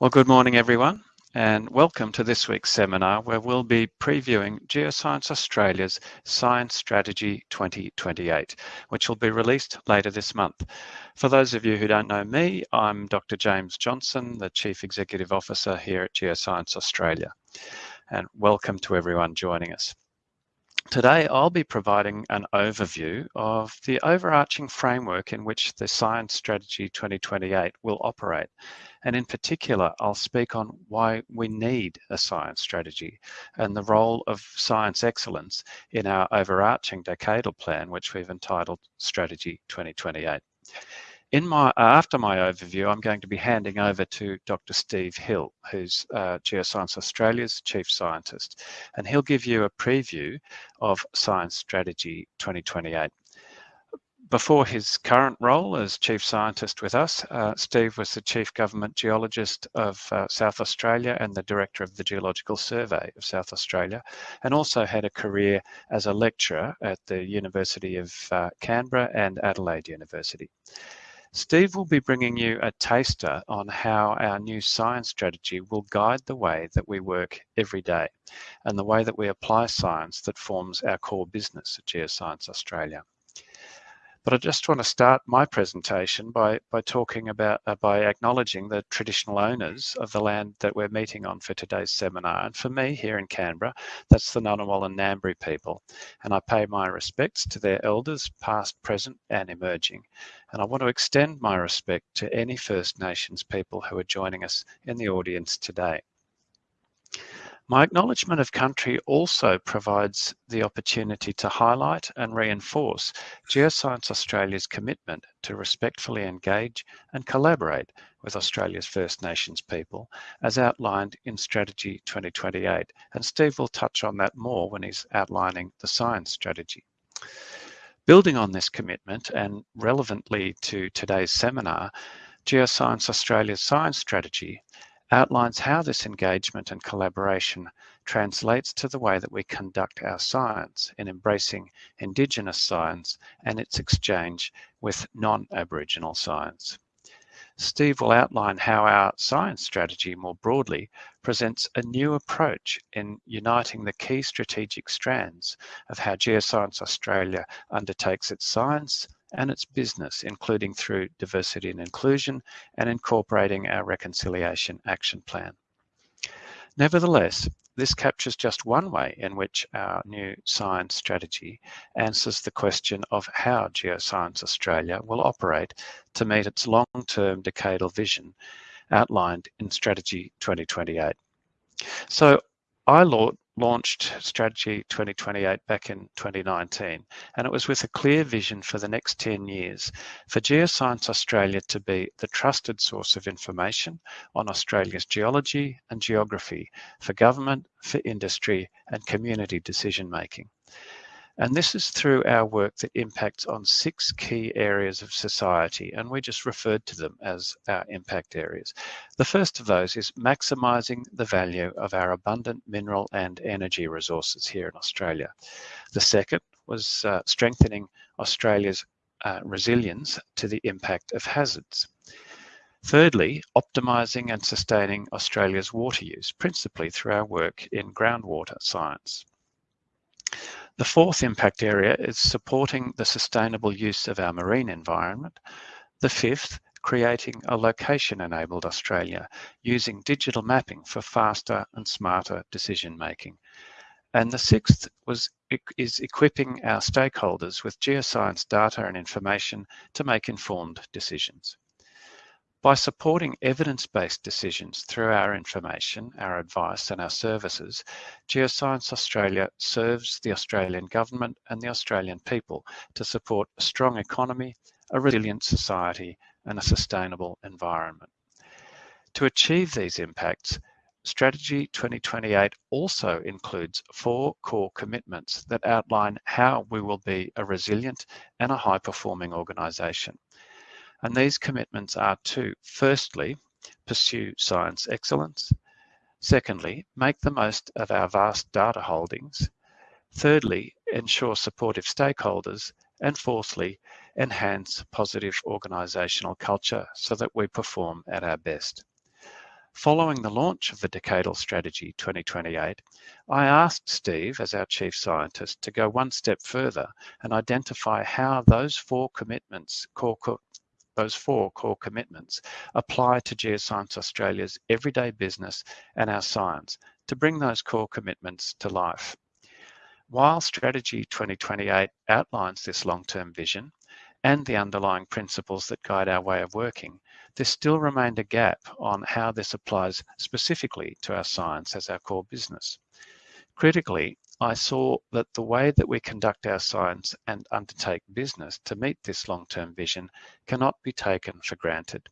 Well, good morning, everyone, and welcome to this week's seminar where we'll be previewing Geoscience Australia's Science Strategy 2028, which will be released later this month. For those of you who don't know me, I'm Dr. James Johnson, the Chief Executive Officer here at Geoscience Australia. And welcome to everyone joining us. Today, I'll be providing an overview of the overarching framework in which the Science Strategy 2028 will operate. And in particular, I'll speak on why we need a science strategy and the role of science excellence in our overarching decadal plan, which we've entitled Strategy 2028. In my after my overview, I'm going to be handing over to Dr. Steve Hill, who's uh, Geoscience Australia's chief scientist, and he'll give you a preview of Science Strategy 2028. Before his current role as chief scientist with us, uh, Steve was the chief government geologist of uh, South Australia and the director of the Geological Survey of South Australia, and also had a career as a lecturer at the University of uh, Canberra and Adelaide University. Steve will be bringing you a taster on how our new science strategy will guide the way that we work every day and the way that we apply science that forms our core business at Geoscience Australia. But I just want to start my presentation by, by talking about, uh, by acknowledging the traditional owners of the land that we're meeting on for today's seminar. And for me here in Canberra, that's the Ngunnawal and Ngambri people. And I pay my respects to their elders, past, present, and emerging. And I want to extend my respect to any First Nations people who are joining us in the audience today. My acknowledgement of country also provides the opportunity to highlight and reinforce Geoscience Australia's commitment to respectfully engage and collaborate with Australia's First Nations people, as outlined in Strategy 2028. And Steve will touch on that more when he's outlining the science strategy. Building on this commitment and relevantly to today's seminar, Geoscience Australia's science strategy outlines how this engagement and collaboration translates to the way that we conduct our science in embracing Indigenous science and its exchange with non-Aboriginal science. Steve will outline how our science strategy more broadly presents a new approach in uniting the key strategic strands of how Geoscience Australia undertakes its science, and its business, including through diversity and inclusion and incorporating our reconciliation action plan. Nevertheless, this captures just one way in which our new science strategy answers the question of how Geoscience Australia will operate to meet its long-term decadal vision outlined in Strategy 2028. So I launched Strategy 2028 back in 2019, and it was with a clear vision for the next 10 years for Geoscience Australia to be the trusted source of information on Australia's geology and geography for government, for industry, and community decision making. And this is through our work that impacts on six key areas of society, and we just referred to them as our impact areas. The first of those is maximising the value of our abundant mineral and energy resources here in Australia. The second was uh, strengthening Australia's uh, resilience to the impact of hazards. Thirdly, optimising and sustaining Australia's water use, principally through our work in groundwater science. The fourth impact area is supporting the sustainable use of our marine environment. The fifth, creating a location-enabled Australia using digital mapping for faster and smarter decision making. And the sixth was is equipping our stakeholders with geoscience data and information to make informed decisions. By supporting evidence-based decisions through our information, our advice and our services, Geoscience Australia serves the Australian government and the Australian people to support a strong economy, a resilient society and a sustainable environment. To achieve these impacts, Strategy 2028 also includes four core commitments that outline how we will be a resilient and a high-performing organisation. And these commitments are to, firstly, pursue science excellence. Secondly, make the most of our vast data holdings. Thirdly, ensure supportive stakeholders. And fourthly, enhance positive organisational culture so that we perform at our best. Following the launch of the Decadal Strategy 2028, I asked Steve, as our Chief Scientist, to go one step further and identify how those four commitments, core, those four core commitments apply to Geoscience Australia's everyday business and our science to bring those core commitments to life. While Strategy 2028 outlines this long-term vision and the underlying principles that guide our way of working, there still remained a gap on how this applies specifically to our science as our core business. Critically, I saw that the way that we conduct our science and undertake business to meet this long-term vision cannot be taken for granted.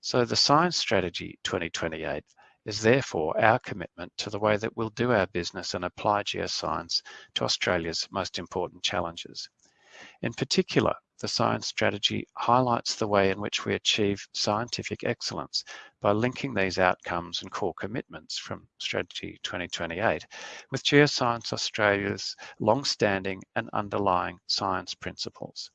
So the Science Strategy 2028 is therefore our commitment to the way that we'll do our business and apply geoscience to Australia's most important challenges. In particular, the science strategy highlights the way in which we achieve scientific excellence by linking these outcomes and core commitments from Strategy 2028 with Geoscience Australia's long-standing and underlying science principles.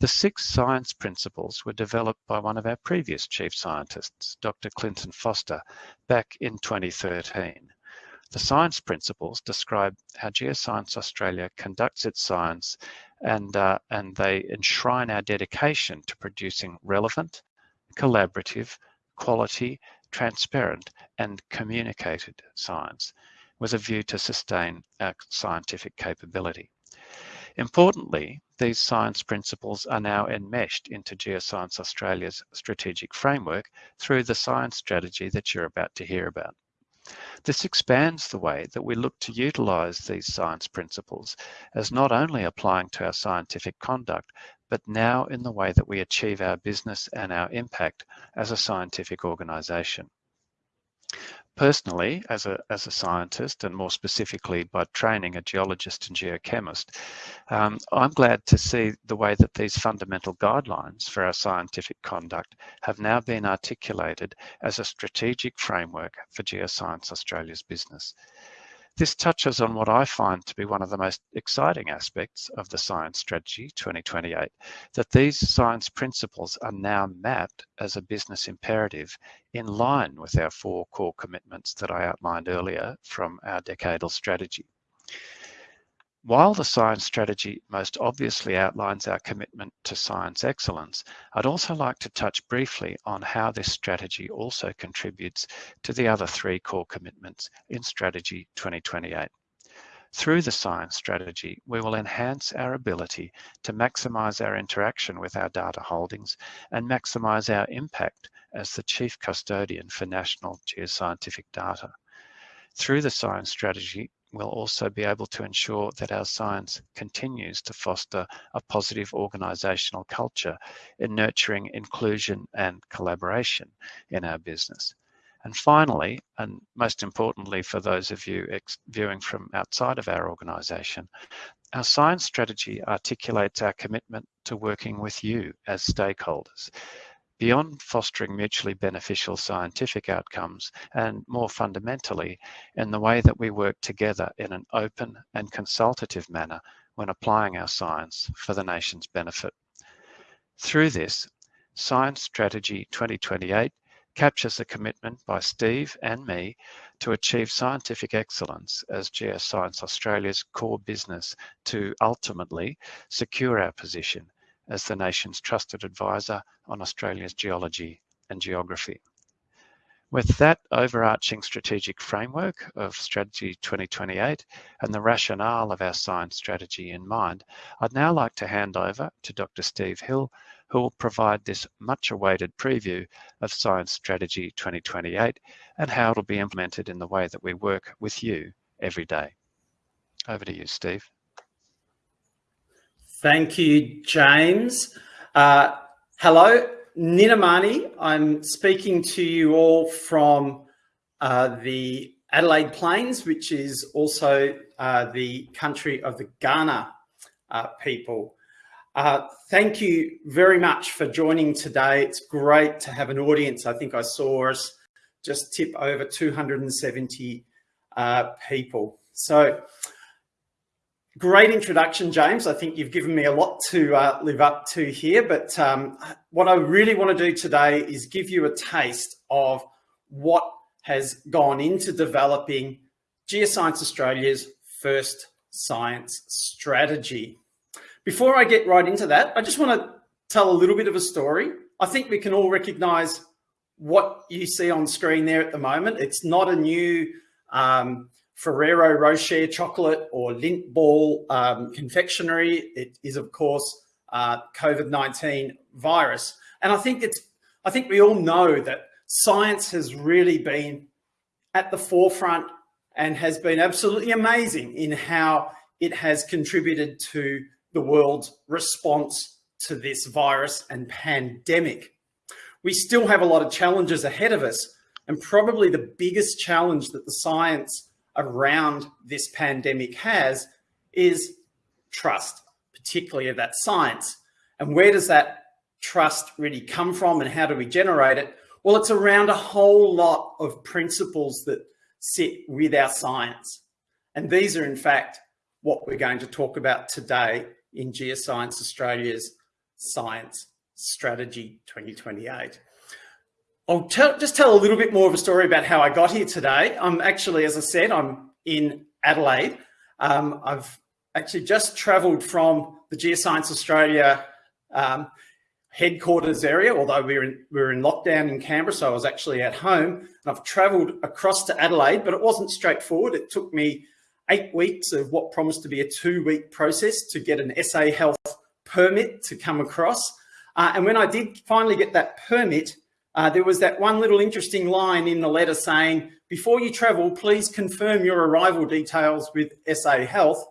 The six science principles were developed by one of our previous chief scientists, Dr. Clinton Foster, back in 2013. The science principles describe how Geoscience Australia conducts its science and, uh, and they enshrine our dedication to producing relevant, collaborative, quality, transparent and communicated science with a view to sustain our scientific capability. Importantly, these science principles are now enmeshed into Geoscience Australia's strategic framework through the science strategy that you're about to hear about. This expands the way that we look to utilise these science principles as not only applying to our scientific conduct, but now in the way that we achieve our business and our impact as a scientific organisation. Personally, as a, as a scientist, and more specifically by training a geologist and geochemist, um, I'm glad to see the way that these fundamental guidelines for our scientific conduct have now been articulated as a strategic framework for Geoscience Australia's business. This touches on what I find to be one of the most exciting aspects of the Science Strategy 2028, that these science principles are now mapped as a business imperative in line with our four core commitments that I outlined earlier from our decadal strategy. While the science strategy most obviously outlines our commitment to science excellence, I'd also like to touch briefly on how this strategy also contributes to the other three core commitments in Strategy 2028. Through the science strategy, we will enhance our ability to maximise our interaction with our data holdings and maximise our impact as the chief custodian for national geoscientific data. Through the science strategy, we'll also be able to ensure that our science continues to foster a positive organisational culture in nurturing inclusion and collaboration in our business. And finally, and most importantly for those of you viewing from outside of our organisation, our science strategy articulates our commitment to working with you as stakeholders beyond fostering mutually beneficial scientific outcomes and more fundamentally in the way that we work together in an open and consultative manner when applying our science for the nation's benefit. Through this, Science Strategy 2028 captures a commitment by Steve and me to achieve scientific excellence as Geoscience Australia's core business to ultimately secure our position as the nation's trusted advisor on Australia's geology and geography. With that overarching strategic framework of Strategy 2028 and the rationale of our science strategy in mind, I'd now like to hand over to Dr. Steve Hill, who will provide this much awaited preview of Science Strategy 2028 and how it'll be implemented in the way that we work with you every day. Over to you, Steve. Thank you, James. Uh, hello, Ninamani. I'm speaking to you all from uh, the Adelaide Plains, which is also uh, the country of the Kaurna uh, people. Uh, thank you very much for joining today. It's great to have an audience. I think I saw us just tip over 270 uh, people. So Great introduction, James. I think you've given me a lot to uh, live up to here, but um, what I really want to do today is give you a taste of what has gone into developing Geoscience Australia's first science strategy. Before I get right into that, I just want to tell a little bit of a story. I think we can all recognize what you see on screen there at the moment. It's not a new um, Ferrero Rocher chocolate or Lindt ball um, confectionery. It is, of course, uh, COVID-19 virus. And I think it's, I think we all know that science has really been at the forefront and has been absolutely amazing in how it has contributed to the world's response to this virus and pandemic. We still have a lot of challenges ahead of us and probably the biggest challenge that the science around this pandemic has is trust, particularly of that science. And where does that trust really come from and how do we generate it? Well, it's around a whole lot of principles that sit with our science. And these are in fact what we're going to talk about today in Geoscience Australia's Science Strategy 2028. I'll just tell a little bit more of a story about how I got here today. I'm actually, as I said, I'm in Adelaide. Um, I've actually just travelled from the Geoscience Australia um, headquarters area, although we were, in, we were in lockdown in Canberra, so I was actually at home. And I've travelled across to Adelaide, but it wasn't straightforward. It took me eight weeks of what promised to be a two-week process to get an SA Health permit to come across. Uh, and when I did finally get that permit, uh, there was that one little interesting line in the letter saying, before you travel, please confirm your arrival details with SA Health.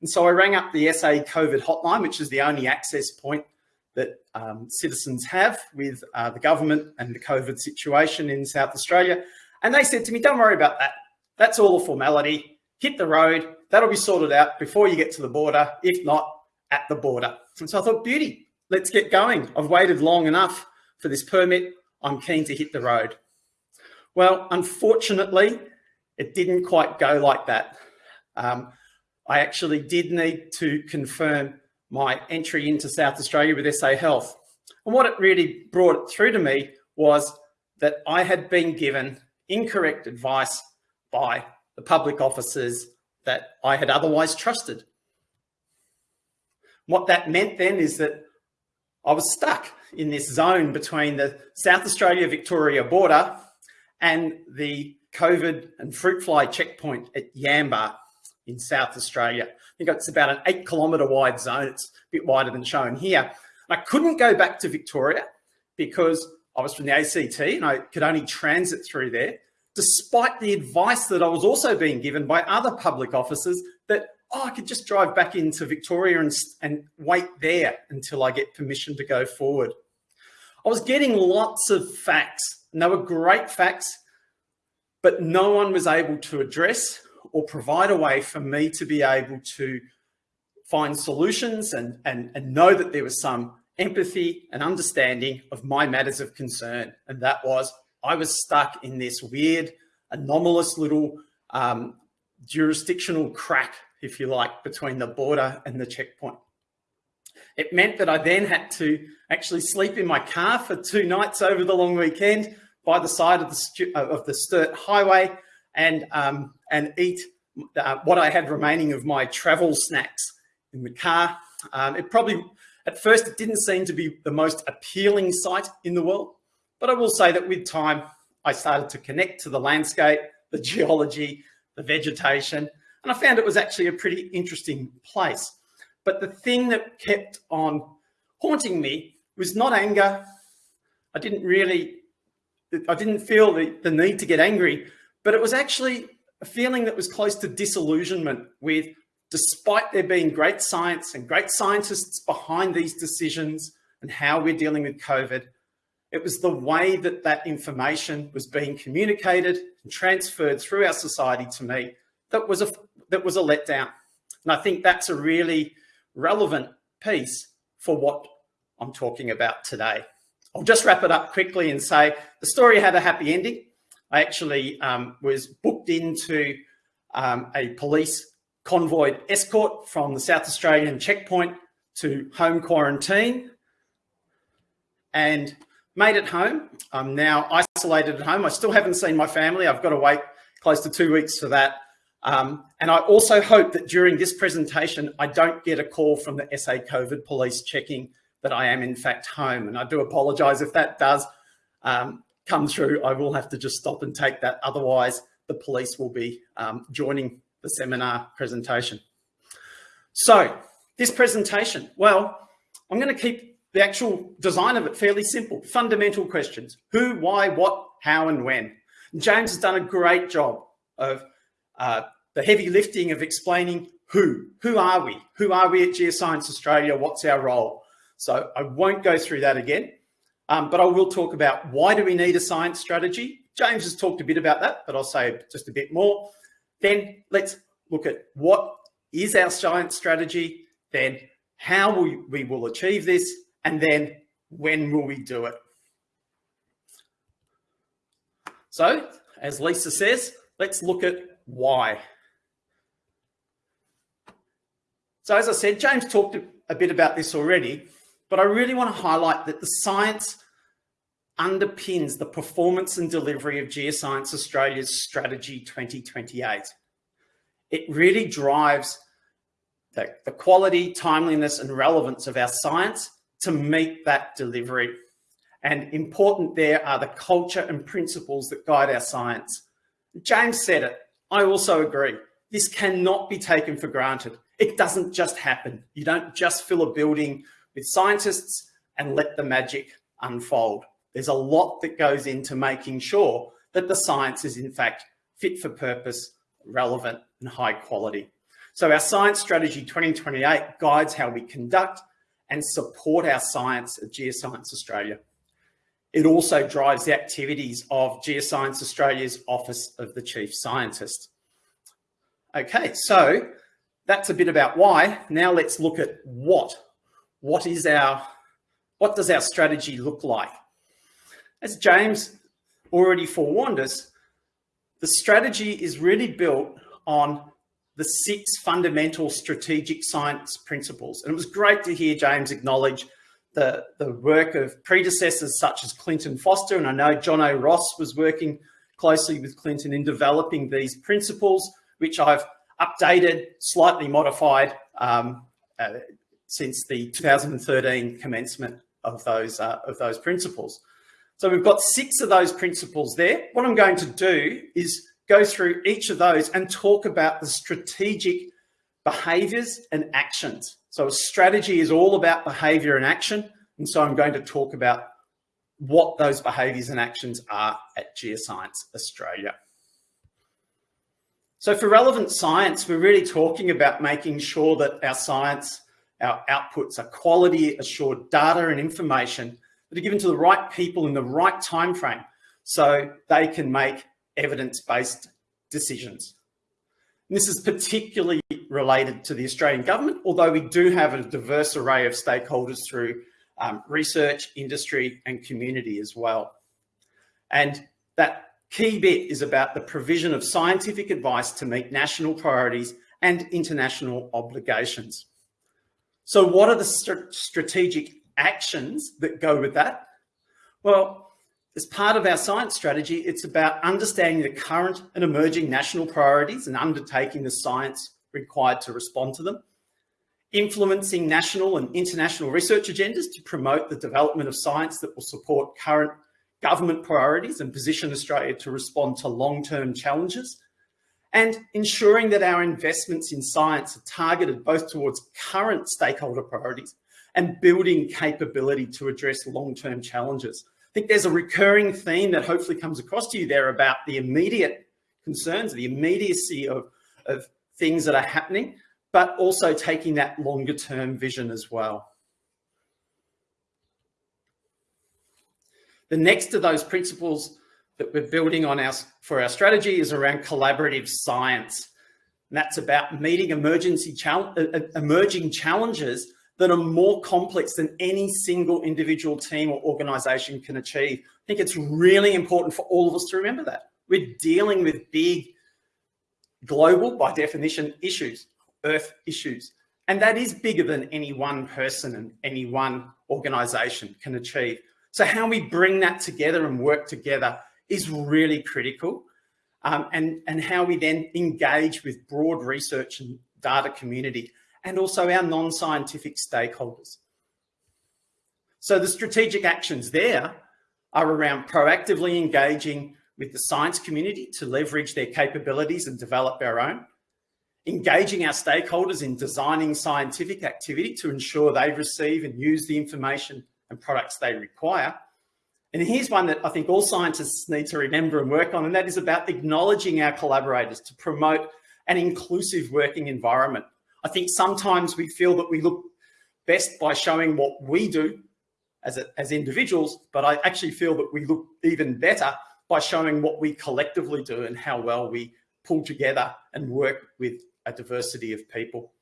And so I rang up the SA COVID hotline, which is the only access point that um, citizens have with uh, the government and the COVID situation in South Australia. And they said to me, don't worry about that. That's all a formality. Hit the road. That'll be sorted out before you get to the border, if not at the border. And so I thought, beauty, let's get going. I've waited long enough for this permit. I'm keen to hit the road. Well, unfortunately, it didn't quite go like that. Um, I actually did need to confirm my entry into South Australia with SA Health. And what it really brought through to me was that I had been given incorrect advice by the public officers that I had otherwise trusted. What that meant then is that I was stuck in this zone between the South Australia-Victoria border and the COVID and fruit fly checkpoint at Yamba in South Australia. I think it's about an eight kilometre wide zone. It's a bit wider than shown here. I couldn't go back to Victoria because I was from the ACT and I could only transit through there, despite the advice that I was also being given by other public officers that oh, I could just drive back into Victoria and, and wait there until I get permission to go forward. I was getting lots of facts and they were great facts, but no one was able to address or provide a way for me to be able to find solutions and, and, and know that there was some empathy and understanding of my matters of concern. And that was, I was stuck in this weird, anomalous little um, jurisdictional crack if you like, between the border and the checkpoint. It meant that I then had to actually sleep in my car for two nights over the long weekend by the side of the, uh, of the Sturt Highway and, um, and eat uh, what I had remaining of my travel snacks in the car. Um, it probably, at first, it didn't seem to be the most appealing sight in the world, but I will say that with time, I started to connect to the landscape, the geology, the vegetation, and I found it was actually a pretty interesting place. But the thing that kept on haunting me was not anger. I didn't really, I didn't feel the, the need to get angry, but it was actually a feeling that was close to disillusionment with, despite there being great science and great scientists behind these decisions and how we're dealing with COVID, it was the way that that information was being communicated and transferred through our society to me that was a that was a letdown. And I think that's a really relevant piece for what I'm talking about today. I'll just wrap it up quickly and say the story had a happy ending. I actually um, was booked into um, a police convoy escort from the South Australian checkpoint to home quarantine. And made it home. I'm now isolated at home. I still haven't seen my family. I've got to wait close to two weeks for that. Um, and I also hope that during this presentation, I don't get a call from the SA COVID police checking that I am in fact home. And I do apologize if that does um, come through. I will have to just stop and take that. Otherwise, the police will be um, joining the seminar presentation. So this presentation, well, I'm going to keep the actual design of it fairly simple. Fundamental questions. Who, why, what, how, and when. James has done a great job of uh, the heavy lifting of explaining who, who are we? Who are we at Geoscience Australia? What's our role? So I won't go through that again, um, but I will talk about why do we need a science strategy? James has talked a bit about that, but I'll say just a bit more. Then let's look at what is our science strategy, then how we, we will achieve this, and then when will we do it? So, as Lisa says, let's look at why. So as I said, James talked a bit about this already, but I really want to highlight that the science underpins the performance and delivery of Geoscience Australia's Strategy 2028. It really drives the, the quality, timeliness and relevance of our science to meet that delivery. And important there are the culture and principles that guide our science. James said it, I also agree. This cannot be taken for granted. It doesn't just happen. You don't just fill a building with scientists and let the magic unfold. There's a lot that goes into making sure that the science is in fact fit for purpose, relevant and high quality. So our Science Strategy 2028 guides how we conduct and support our science at Geoscience Australia. It also drives the activities of Geoscience Australia's Office of the Chief Scientist. Okay, so that's a bit about why. Now let's look at what. What is our, what does our strategy look like? As James already forewarned us, the strategy is really built on the six fundamental strategic science principles. And it was great to hear James acknowledge the, the work of predecessors such as Clinton Foster. And I know Jono Ross was working closely with Clinton in developing these principles, which I've updated, slightly modified um, uh, since the 2013 commencement of those, uh, of those principles. So we've got six of those principles there. What I'm going to do is go through each of those and talk about the strategic behaviors and actions. So strategy is all about behavior and action. And so I'm going to talk about what those behaviors and actions are at Geoscience Australia. So for relevant science, we're really talking about making sure that our science, our outputs are quality assured data and information that are given to the right people in the right time frame so they can make evidence-based decisions. And this is particularly related to the Australian government, although we do have a diverse array of stakeholders through um, research, industry and community as well. And that key bit is about the provision of scientific advice to meet national priorities and international obligations. So what are the st strategic actions that go with that? Well, as part of our science strategy, it's about understanding the current and emerging national priorities and undertaking the science required to respond to them, influencing national and international research agendas to promote the development of science that will support current government priorities and position Australia to respond to long-term challenges, and ensuring that our investments in science are targeted both towards current stakeholder priorities and building capability to address long-term challenges. I think there's a recurring theme that hopefully comes across to you there about the immediate concerns, the immediacy of, of things that are happening, but also taking that longer term vision as well. The next of those principles that we're building on our, for our strategy is around collaborative science. And that's about meeting emergency chal uh, emerging challenges that are more complex than any single individual team or organization can achieve. I think it's really important for all of us to remember that. We're dealing with big global, by definition, issues, earth issues. And that is bigger than any one person and any one organization can achieve. So how we bring that together and work together is really critical. Um, and, and how we then engage with broad research and data community and also our non-scientific stakeholders. So the strategic actions there are around proactively engaging with the science community to leverage their capabilities and develop our own, engaging our stakeholders in designing scientific activity to ensure they receive and use the information and products they require. And here's one that I think all scientists need to remember and work on, and that is about acknowledging our collaborators to promote an inclusive working environment. I think sometimes we feel that we look best by showing what we do as, a, as individuals, but I actually feel that we look even better by showing what we collectively do and how well we pull together and work with a diversity of people.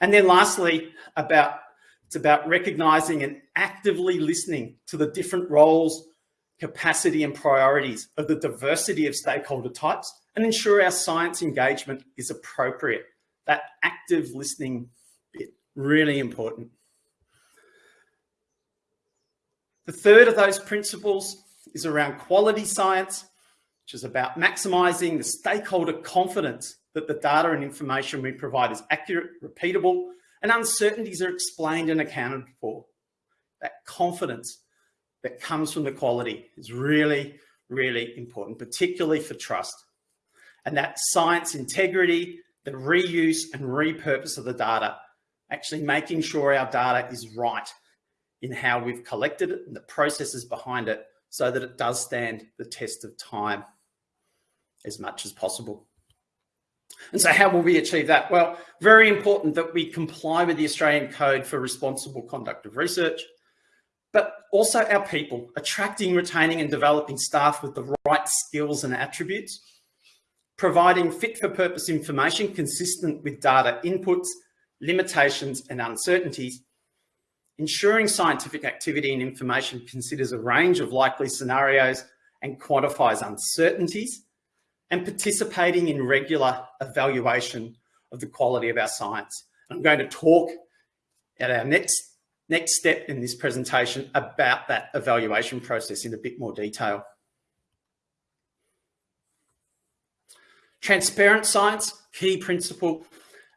And then lastly, about it's about recognizing and actively listening to the different roles, capacity and priorities of the diversity of stakeholder types and ensure our science engagement is appropriate. That active listening bit, really important. The third of those principles is around quality science, which is about maximizing the stakeholder confidence that the data and information we provide is accurate, repeatable, and uncertainties are explained and accounted for. That confidence that comes from the quality is really, really important, particularly for trust. And that science integrity, the reuse and repurpose of the data, actually making sure our data is right in how we've collected it and the processes behind it so that it does stand the test of time as much as possible. And so how will we achieve that? Well, very important that we comply with the Australian Code for Responsible Conduct of Research, but also our people, attracting, retaining and developing staff with the right skills and attributes, providing fit for purpose information consistent with data inputs, limitations and uncertainties, ensuring scientific activity and information considers a range of likely scenarios and quantifies uncertainties, and participating in regular evaluation of the quality of our science. I'm going to talk at our next, next step in this presentation about that evaluation process in a bit more detail. Transparent science, key principle,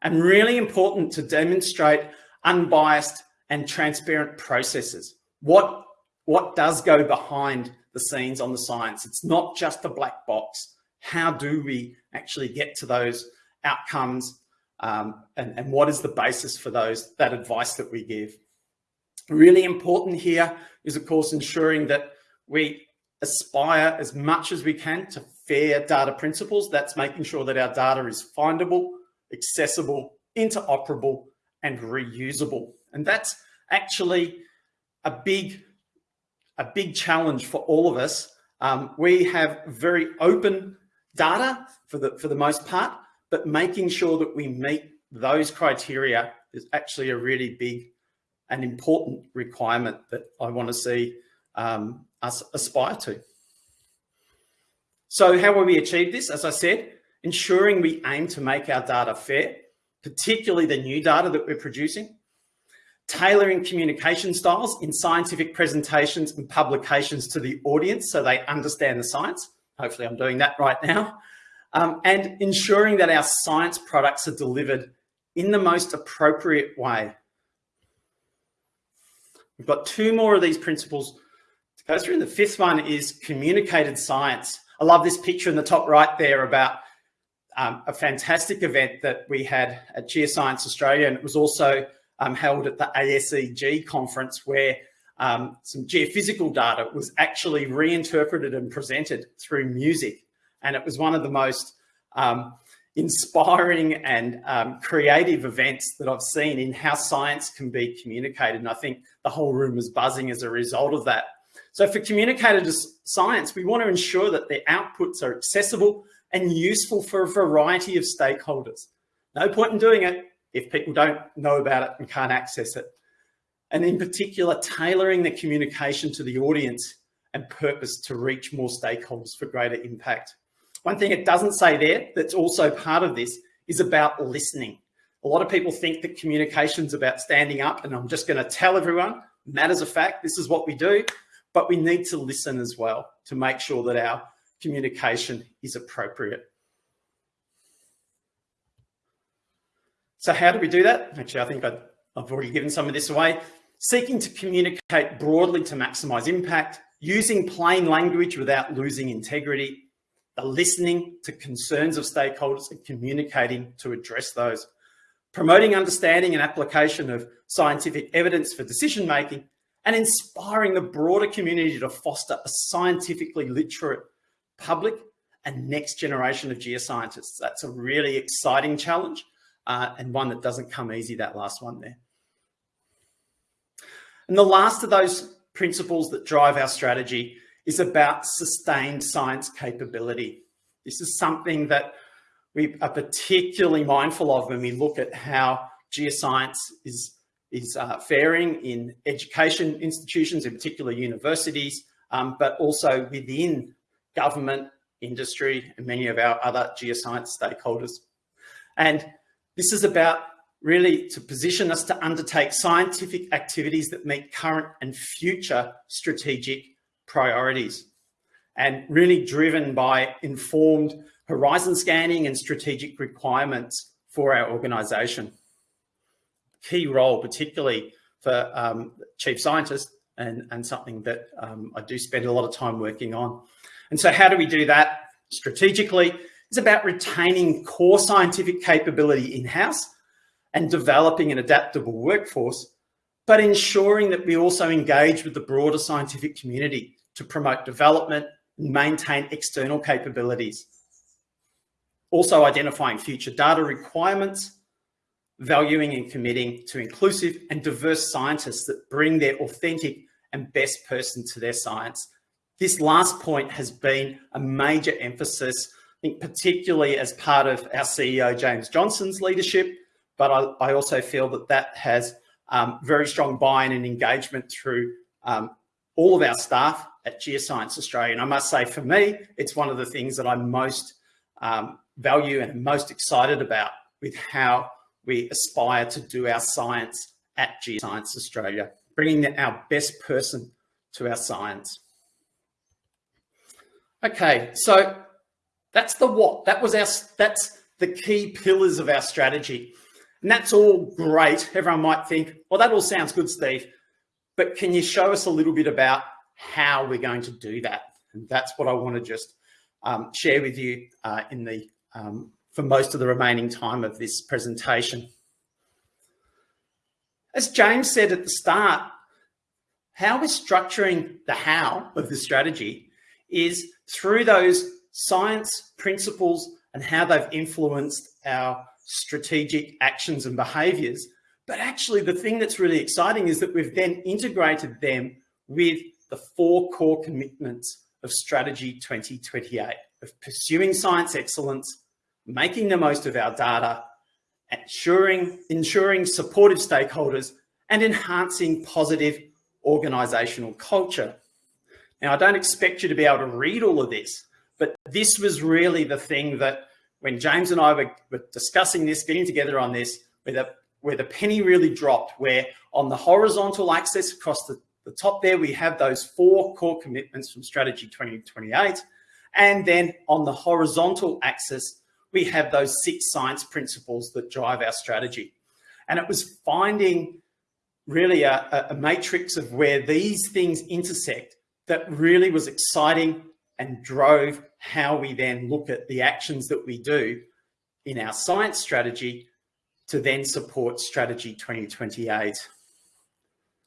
and really important to demonstrate unbiased and transparent processes. What, what does go behind the scenes on the science? It's not just a black box how do we actually get to those outcomes um, and, and what is the basis for those that advice that we give. Really important here is, of course, ensuring that we aspire as much as we can to fair data principles. That's making sure that our data is findable, accessible, interoperable, and reusable. And that's actually a big, a big challenge for all of us. Um, we have very open data for the, for the most part, but making sure that we meet those criteria is actually a really big and important requirement that I want to see um, us aspire to. So how will we achieve this? As I said, ensuring we aim to make our data fair, particularly the new data that we're producing, tailoring communication styles in scientific presentations and publications to the audience so they understand the science, Hopefully I'm doing that right now. Um, and ensuring that our science products are delivered in the most appropriate way. We've got two more of these principles to go through. The fifth one is communicated science. I love this picture in the top right there about um, a fantastic event that we had at Geoscience Australia. And it was also um, held at the ASEG conference where um, some geophysical data was actually reinterpreted and presented through music. And it was one of the most um, inspiring and um, creative events that I've seen in how science can be communicated. And I think the whole room was buzzing as a result of that. So for communicated to science, we want to ensure that their outputs are accessible and useful for a variety of stakeholders. No point in doing it if people don't know about it and can't access it and in particular, tailoring the communication to the audience and purpose to reach more stakeholders for greater impact. One thing it doesn't say there that's also part of this is about listening. A lot of people think that communication is about standing up and I'm just going to tell everyone, matters of fact, this is what we do. But we need to listen as well to make sure that our communication is appropriate. So how do we do that? Actually, I think I've already given some of this away. Seeking to communicate broadly to maximize impact, using plain language without losing integrity, the listening to concerns of stakeholders and communicating to address those, promoting understanding and application of scientific evidence for decision making, and inspiring the broader community to foster a scientifically literate public and next generation of geoscientists. That's a really exciting challenge uh, and one that doesn't come easy, that last one there. And the last of those principles that drive our strategy is about sustained science capability. This is something that we are particularly mindful of when we look at how geoscience is, is uh, faring in education institutions, in particular universities, um, but also within government, industry, and many of our other geoscience stakeholders. And this is about really to position us to undertake scientific activities that meet current and future strategic priorities and really driven by informed horizon scanning and strategic requirements for our organisation. Key role, particularly for um, chief scientists and, and something that um, I do spend a lot of time working on. And so how do we do that strategically? It's about retaining core scientific capability in-house and developing an adaptable workforce, but ensuring that we also engage with the broader scientific community to promote development and maintain external capabilities. Also identifying future data requirements, valuing and committing to inclusive and diverse scientists that bring their authentic and best person to their science. This last point has been a major emphasis, I think particularly as part of our CEO, James Johnson's leadership, but I, I also feel that that has um, very strong buy-in and engagement through um, all of our staff at Geoscience Australia. And I must say, for me, it's one of the things that I most um, value and most excited about with how we aspire to do our science at Geoscience Australia, bringing our best person to our science. Okay, so that's the what. That was our, that's the key pillars of our strategy. And that's all great. Everyone might think, well, that all sounds good, Steve, but can you show us a little bit about how we're going to do that? And that's what I want to just um, share with you uh, in the um, for most of the remaining time of this presentation. As James said at the start, how we're structuring the how of the strategy is through those science principles and how they've influenced our strategic actions and behaviors. But actually the thing that's really exciting is that we've then integrated them with the four core commitments of strategy 2028 of pursuing science excellence, making the most of our data, ensuring, ensuring supportive stakeholders and enhancing positive organizational culture. Now, I don't expect you to be able to read all of this, but this was really the thing that when James and I were, were discussing this, getting together on this, where the, where the penny really dropped, where on the horizontal axis across the, the top there, we have those four core commitments from Strategy 2028. And then on the horizontal axis, we have those six science principles that drive our strategy. And it was finding really a, a matrix of where these things intersect that really was exciting and drove how we then look at the actions that we do in our science strategy to then support strategy 2028.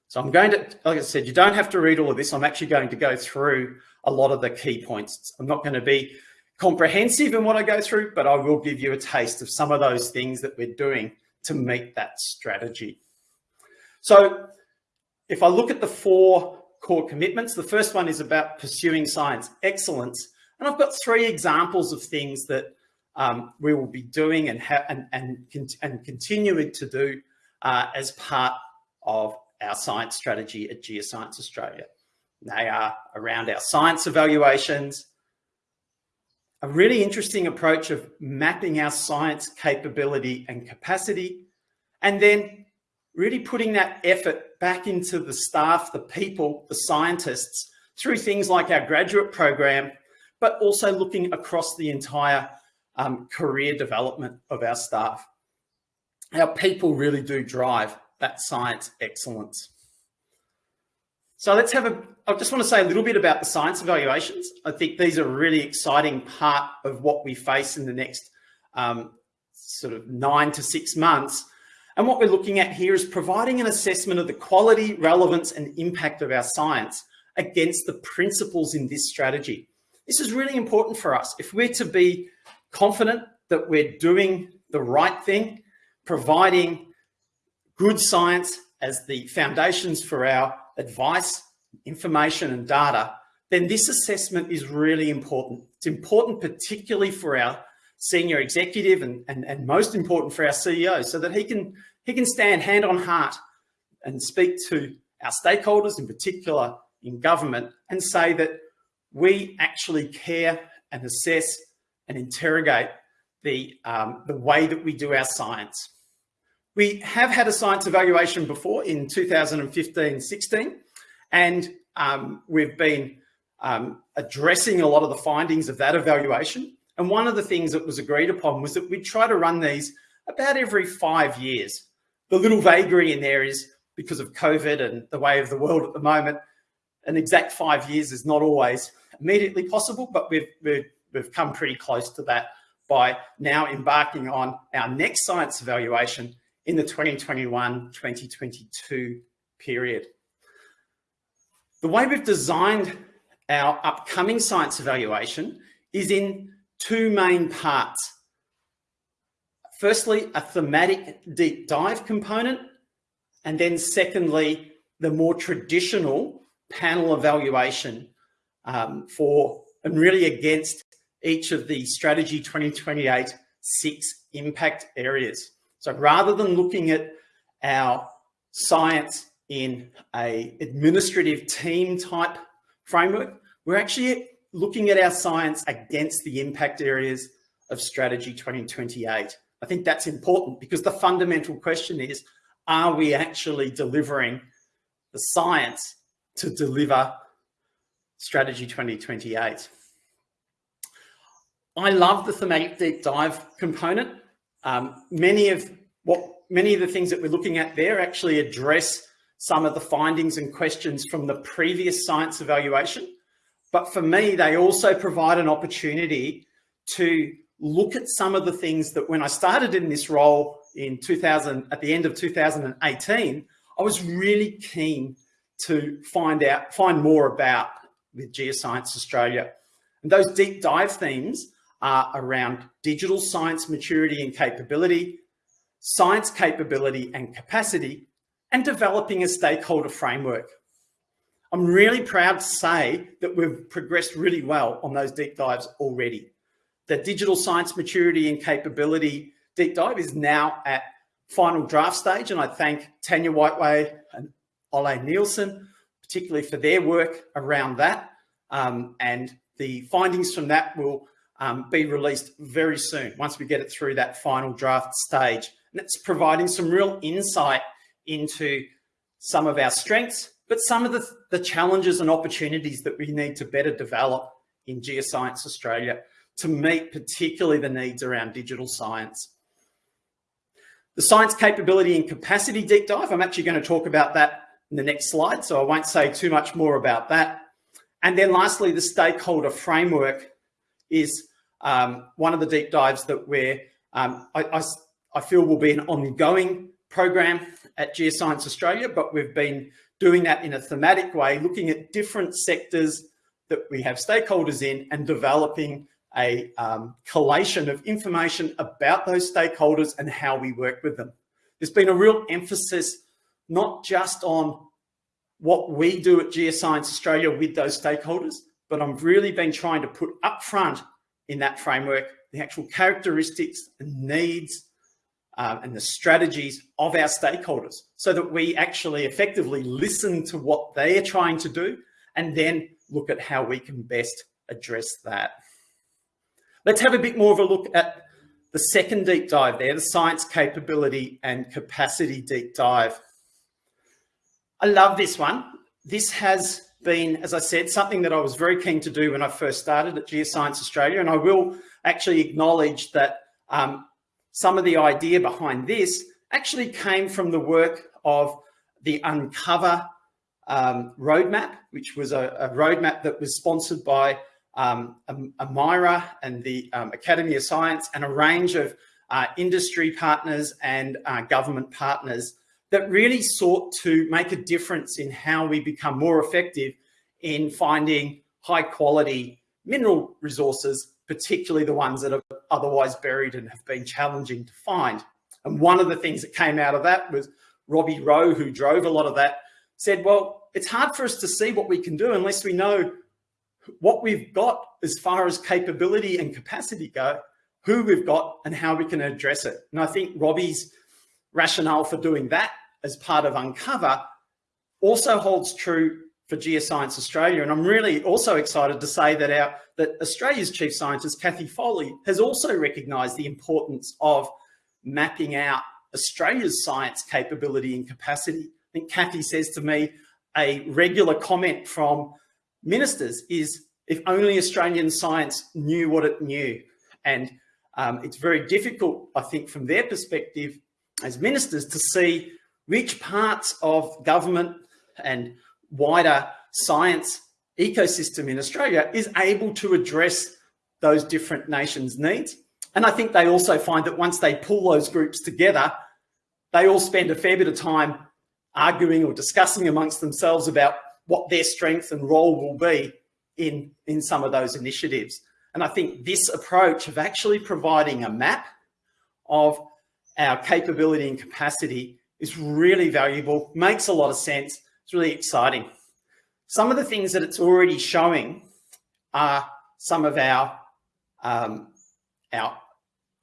So I'm going to, like I said, you don't have to read all of this. I'm actually going to go through a lot of the key points. I'm not going to be comprehensive in what I go through, but I will give you a taste of some of those things that we're doing to meet that strategy. So if I look at the four core commitments. The first one is about pursuing science excellence. And I've got three examples of things that um, we will be doing and, and, and, and continuing to do uh, as part of our science strategy at Geoscience Australia. They are around our science evaluations, a really interesting approach of mapping our science capability and capacity, and then really putting that effort back into the staff, the people, the scientists, through things like our graduate program, but also looking across the entire um, career development of our staff. Our people really do drive that science excellence. So let's have a, I just want to say a little bit about the science evaluations. I think these are a really exciting part of what we face in the next um, sort of nine to six months. And what we're looking at here is providing an assessment of the quality, relevance and impact of our science against the principles in this strategy. This is really important for us. If we're to be confident that we're doing the right thing, providing good science as the foundations for our advice, information and data, then this assessment is really important. It's important particularly for our senior executive and, and, and most important for our CEO so that he can, he can stand hand on heart and speak to our stakeholders, in particular in government, and say that we actually care and assess and interrogate the, um, the way that we do our science. We have had a science evaluation before in 2015-16, and um, we've been um, addressing a lot of the findings of that evaluation. And one of the things that was agreed upon was that we'd try to run these about every five years. The little vagary in there is because of COVID and the way of the world at the moment, an exact five years is not always immediately possible, but we've, we've, we've come pretty close to that by now embarking on our next science evaluation in the 2021-2022 period. The way we've designed our upcoming science evaluation is in two main parts. Firstly, a thematic deep dive component, and then secondly, the more traditional panel evaluation um, for and really against each of the strategy 2028 six impact areas. So rather than looking at our science in a administrative team type framework, we're actually looking at our science against the impact areas of strategy 2028. I think that's important because the fundamental question is, are we actually delivering the science to deliver strategy 2028? I love the thematic deep dive component um, many of what many of the things that we're looking at there actually address some of the findings and questions from the previous science evaluation. But for me, they also provide an opportunity to look at some of the things that when I started in this role in 2000, at the end of 2018, I was really keen to find out, find more about with Geoscience Australia. And those deep dive themes are around digital science maturity and capability, science capability and capacity, and developing a stakeholder framework. I'm really proud to say that we've progressed really well on those deep dives already. The digital science maturity and capability deep dive is now at final draft stage, and I thank Tanya Whiteway and Ole Nielsen, particularly for their work around that. Um, and the findings from that will um, be released very soon once we get it through that final draft stage. And it's providing some real insight into some of our strengths, but some of the, the challenges and opportunities that we need to better develop in Geoscience Australia to meet particularly the needs around digital science. The science capability and capacity deep dive, I'm actually going to talk about that in the next slide, so I won't say too much more about that. And then lastly, the stakeholder framework is um, one of the deep dives that we're, um, I, I, I, feel will be an ongoing program at Geoscience Australia, but we've been doing that in a thematic way, looking at different sectors that we have stakeholders in and developing a um, collation of information about those stakeholders and how we work with them. There's been a real emphasis, not just on what we do at Geoscience Australia with those stakeholders, but I've really been trying to put upfront in that framework the actual characteristics and needs um, and the strategies of our stakeholders so that we actually effectively listen to what they are trying to do and then look at how we can best address that. Let's have a bit more of a look at the second deep dive there, the science capability and capacity deep dive. I love this one. This has been, as I said, something that I was very keen to do when I first started at Geoscience Australia. And I will actually acknowledge that um, some of the idea behind this actually came from the work of the Uncover um, roadmap, which was a, a, roadmap that was sponsored by um, Amira and the um, Academy of Science and a range of uh, industry partners and uh, government partners that really sought to make a difference in how we become more effective in finding high quality mineral resources, particularly the ones that are otherwise buried and have been challenging to find. And one of the things that came out of that was Robbie Rowe, who drove a lot of that, said, well, it's hard for us to see what we can do unless we know what we've got as far as capability and capacity go, who we've got and how we can address it. And I think Robbie's rationale for doing that as part of Uncover also holds true for Geoscience Australia. And I'm really also excited to say that our that Australia's chief scientist, Cathy Foley, has also recognised the importance of mapping out Australia's science capability and capacity. I think Kathy says to me, a regular comment from ministers is if only Australian science knew what it knew. And um, it's very difficult, I think, from their perspective as ministers to see which parts of government and wider science ecosystem in Australia is able to address those different nations' needs. And I think they also find that once they pull those groups together, they all spend a fair bit of time arguing or discussing amongst themselves about what their strength and role will be in, in some of those initiatives. And I think this approach of actually providing a map of our capability and capacity is really valuable, makes a lot of sense. It's really exciting. Some of the things that it's already showing are some of our, um, our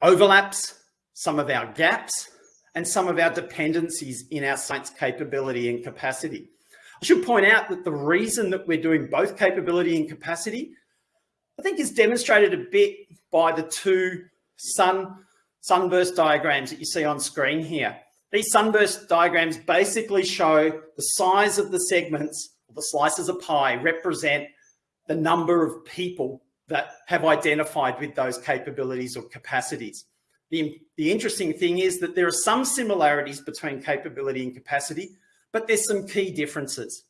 overlaps, some of our gaps, and some of our dependencies in our science capability and capacity. I should point out that the reason that we're doing both capability and capacity, I think is demonstrated a bit by the two sun sunburst diagrams that you see on screen here. These sunburst diagrams basically show the size of the segments, the slices of pie represent the number of people that have identified with those capabilities or capacities. The, the interesting thing is that there are some similarities between capability and capacity, but there's some key differences.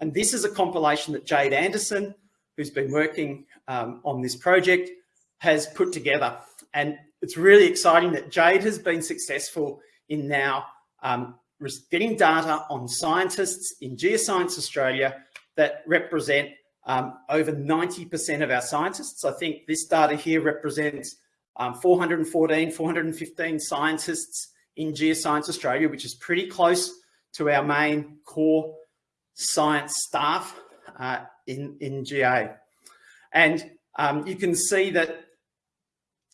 And this is a compilation that Jade Anderson, who's been working um, on this project, has put together. And it's really exciting that Jade has been successful in now um, getting data on scientists in Geoscience Australia that represent um, over 90% of our scientists. I think this data here represents um, 414, 415 scientists in Geoscience Australia, which is pretty close to our main core science staff uh, in, in GA. And um, you can see that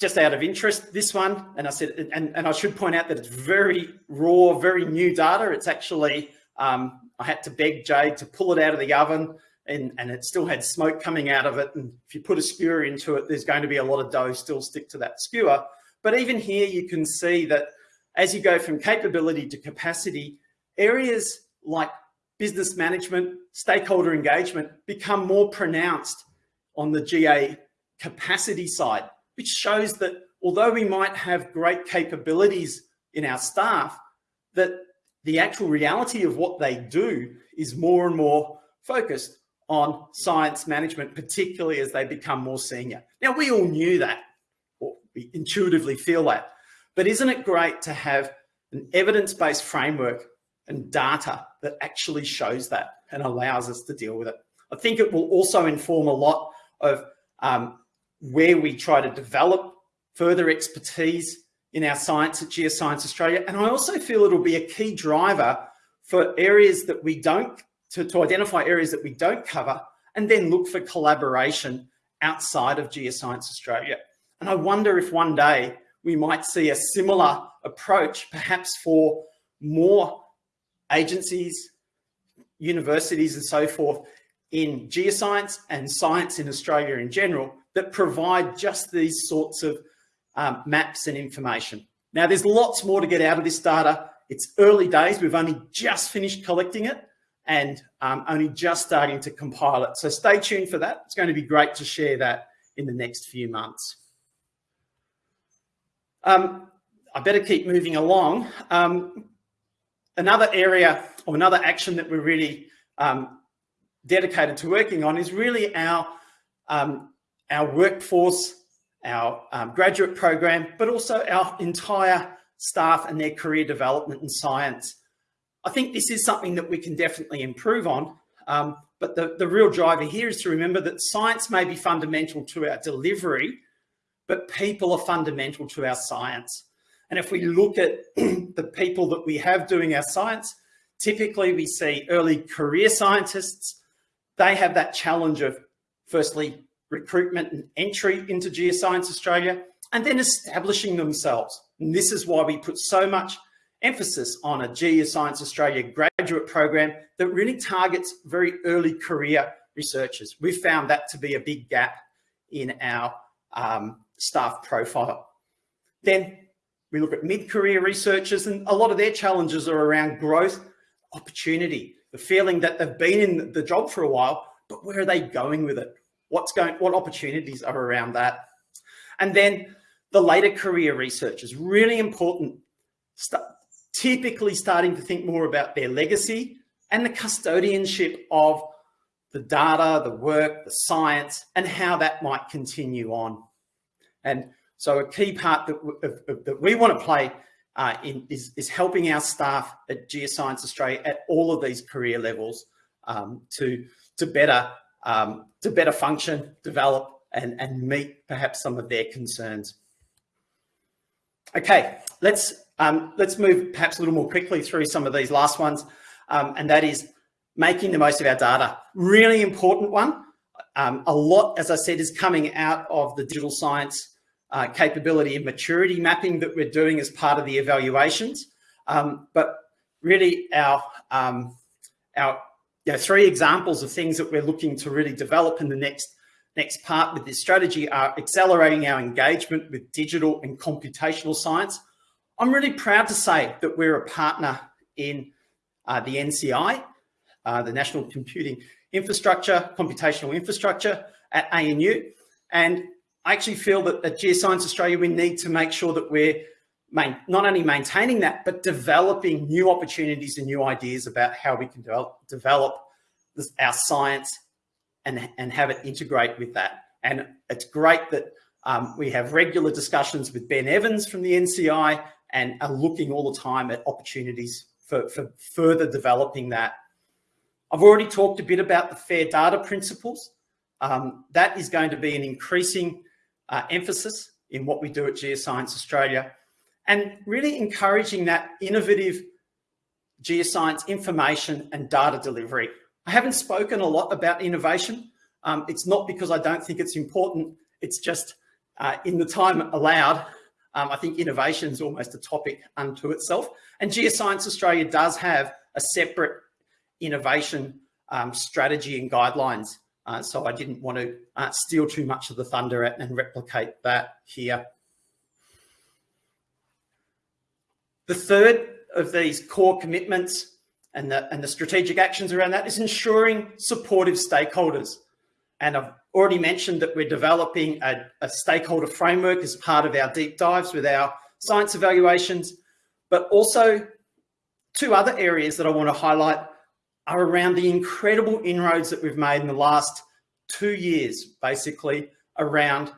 just out of interest, this one, and I said, and, and I should point out that it's very raw, very new data. It's actually, um, I had to beg Jade to pull it out of the oven and, and it still had smoke coming out of it. And if you put a skewer into it, there's going to be a lot of dough still stick to that skewer. But even here, you can see that as you go from capability to capacity, areas like business management, stakeholder engagement become more pronounced on the GA capacity side, which shows that although we might have great capabilities in our staff, that the actual reality of what they do is more and more focused on science management, particularly as they become more senior. Now, we all knew that, or we intuitively feel that, but isn't it great to have an evidence-based framework and data that actually shows that and allows us to deal with it? I think it will also inform a lot of um, where we try to develop further expertise in our science at Geoscience Australia. And I also feel it'll be a key driver for areas that we don't to, to identify areas that we don't cover and then look for collaboration outside of Geoscience Australia. And I wonder if one day we might see a similar approach, perhaps for more agencies, universities and so forth in geoscience and science in Australia in general that provide just these sorts of um, maps and information. Now, there's lots more to get out of this data. It's early days. We've only just finished collecting it. and um, only just starting to compile it. So stay tuned for that. It's going to be great to share that in the next few months. Um, I better keep moving along. Um, another area or another action that we're really um, dedicated to working on is really our, um, our workforce, our um, graduate program, but also our entire staff and their career development in science. I think this is something that we can definitely improve on. Um, but the, the real driver here is to remember that science may be fundamental to our delivery, but people are fundamental to our science. And if we look at the people that we have doing our science, typically we see early career scientists, they have that challenge of firstly, recruitment and entry into Geoscience Australia, and then establishing themselves. And this is why we put so much emphasis on a Geoscience Australia graduate program that really targets very early career researchers. We've found that to be a big gap in our um, staff profile. Then we look at mid-career researchers and a lot of their challenges are around growth, opportunity, the feeling that they've been in the job for a while, but where are they going with it? What's going, what opportunities are around that? And then the later career research is really important, st typically starting to think more about their legacy and the custodianship of the data, the work, the science, and how that might continue on. And so a key part that, that we want to play uh, in, is, is helping our staff at Geoscience Australia at all of these career levels um, to, to, better, um, to better function, develop, and, and meet perhaps some of their concerns. Okay, let's, um, let's move perhaps a little more quickly through some of these last ones, um, and that is making the most of our data. Really important one. Um, a lot, as I said, is coming out of the digital science uh, capability and maturity mapping that we're doing as part of the evaluations. Um, but really our, um, our you know, three examples of things that we're looking to really develop in the next, next part with this strategy are accelerating our engagement with digital and computational science. I'm really proud to say that we're a partner in uh, the NCI, uh, the National Computing Infrastructure, Computational Infrastructure at ANU. And I actually feel that at Geoscience Australia, we need to make sure that we're main, not only maintaining that, but developing new opportunities and new ideas about how we can develop, develop this, our science and, and have it integrate with that. And it's great that um, we have regular discussions with Ben Evans from the NCI and are looking all the time at opportunities for, for further developing that. I've already talked a bit about the fair data principles. Um, that is going to be an increasing uh, emphasis in what we do at Geoscience Australia and really encouraging that innovative geoscience information and data delivery. I haven't spoken a lot about innovation. Um, it's not because I don't think it's important. It's just uh, in the time allowed, um, I think innovation is almost a topic unto itself. And Geoscience Australia does have a separate innovation um, strategy and guidelines uh, so I didn't want to uh, steal too much of the thunder and replicate that here. The third of these core commitments and the, and the strategic actions around that is ensuring supportive stakeholders. And I've already mentioned that we're developing a, a stakeholder framework as part of our deep dives with our science evaluations, but also two other areas that I want to highlight are around the incredible inroads that we've made in the last two years, basically around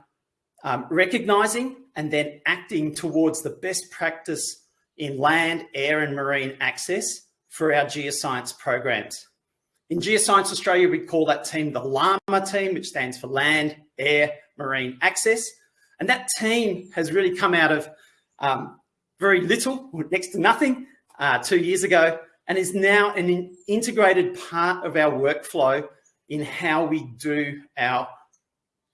um, recognizing and then acting towards the best practice in land, air and marine access for our geoscience programs. In Geoscience Australia, we call that team the LAMA team, which stands for Land, Air, Marine Access. And that team has really come out of um, very little, next to nothing, uh, two years ago, and is now an integrated part of our workflow in how we do our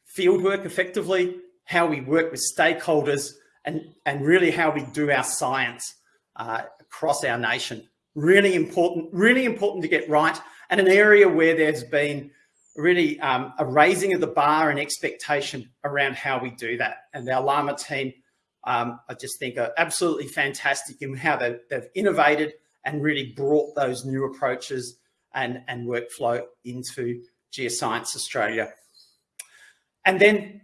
field work effectively, how we work with stakeholders, and, and really how we do our science uh, across our nation. Really important, really important to get right, and an area where there's been really um, a raising of the bar and expectation around how we do that. And our LAMA team, um, I just think are absolutely fantastic in how they've, they've innovated and really brought those new approaches and, and workflow into Geoscience Australia. And then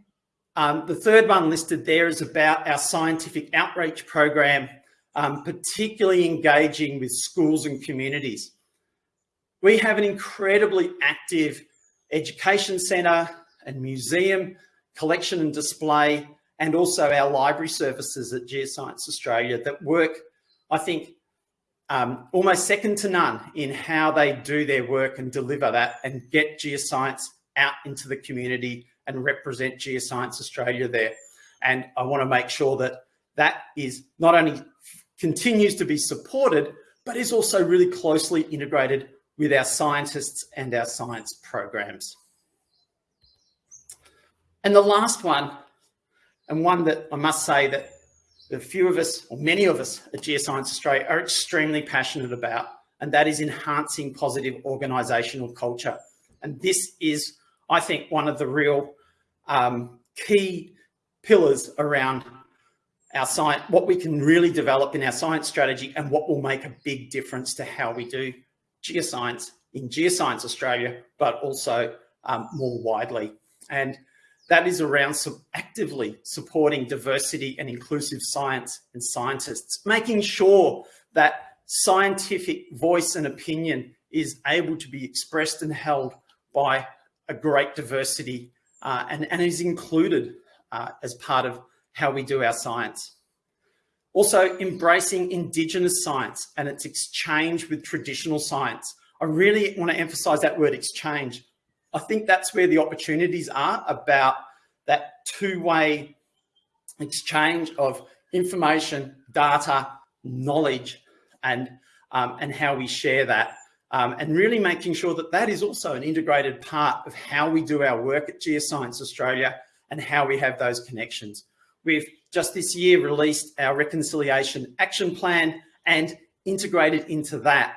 um, the third one listed there is about our scientific outreach program, um, particularly engaging with schools and communities. We have an incredibly active education centre and museum, collection and display, and also our library services at Geoscience Australia that work, I think, um, almost second to none in how they do their work and deliver that and get geoscience out into the community and represent Geoscience Australia there. And I want to make sure that that is not only continues to be supported, but is also really closely integrated with our scientists and our science programs. And the last one, and one that I must say that a few of us, or many of us at Geoscience Australia are extremely passionate about, and that is enhancing positive organisational culture. And this is, I think, one of the real um, key pillars around our science, what we can really develop in our science strategy and what will make a big difference to how we do geoscience in Geoscience Australia, but also um, more widely. And that is around actively supporting diversity and inclusive science and scientists, making sure that scientific voice and opinion is able to be expressed and held by a great diversity uh, and, and is included uh, as part of how we do our science. Also embracing Indigenous science and its exchange with traditional science. I really want to emphasize that word exchange I think that's where the opportunities are about that two-way exchange of information, data, knowledge, and, um, and how we share that. Um, and really making sure that that is also an integrated part of how we do our work at Geoscience Australia and how we have those connections. We've just this year released our reconciliation action plan and integrated into that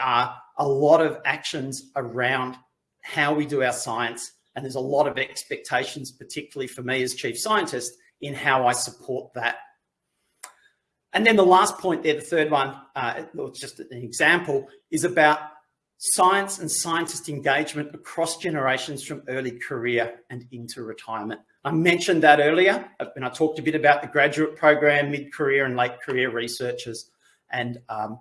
are a lot of actions around how we do our science. And there's a lot of expectations, particularly for me as chief scientist, in how I support that. And then the last point there, the third one, uh, just an example, is about science and scientist engagement across generations from early career and into retirement. I mentioned that earlier when I talked a bit about the graduate program, mid-career and late career researchers. And, um,